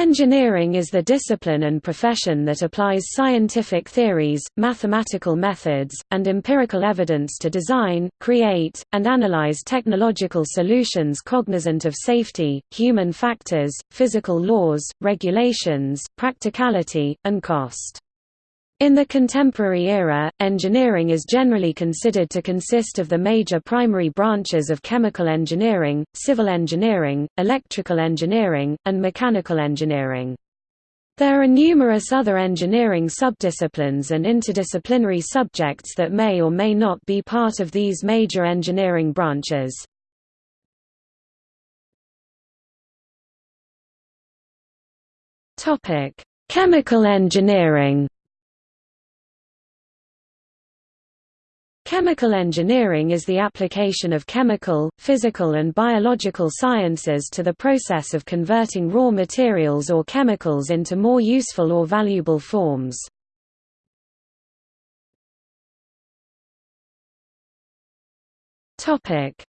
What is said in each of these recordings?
Engineering is the discipline and profession that applies scientific theories, mathematical methods, and empirical evidence to design, create, and analyze technological solutions cognizant of safety, human factors, physical laws, regulations, practicality, and cost. In the contemporary era, engineering is generally considered to consist of the major primary branches of chemical engineering, civil engineering, electrical engineering, and mechanical engineering. There are numerous other engineering subdisciplines and interdisciplinary subjects that may or may not be part of these major engineering branches. Chemical engineering Chemical engineering is the application of chemical, physical and biological sciences to the process of converting raw materials or chemicals into more useful or valuable forms.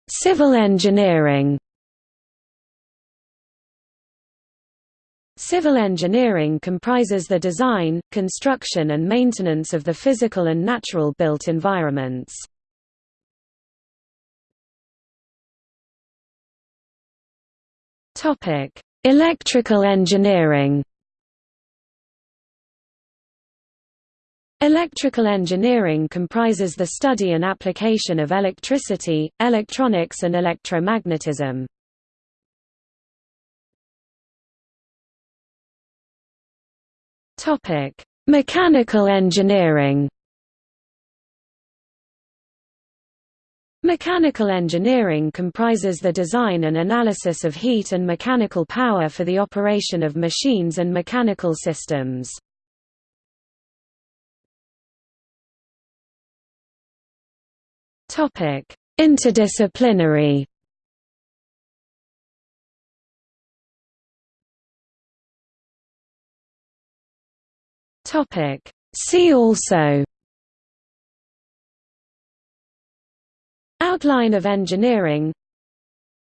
Civil engineering Civil engineering comprises the design, construction and maintenance of the physical and natural built environments. Electrical engineering Electrical engineering comprises the study and application of electricity, electronics and electromagnetism. Topic: Mechanical engineering. Mechanical engineering comprises the design and analysis of heat and mechanical power for the operation of machines and mechanical systems. Interdisciplinary. Topic. See also Outline of engineering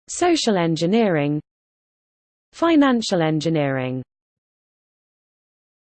Social engineering Financial engineering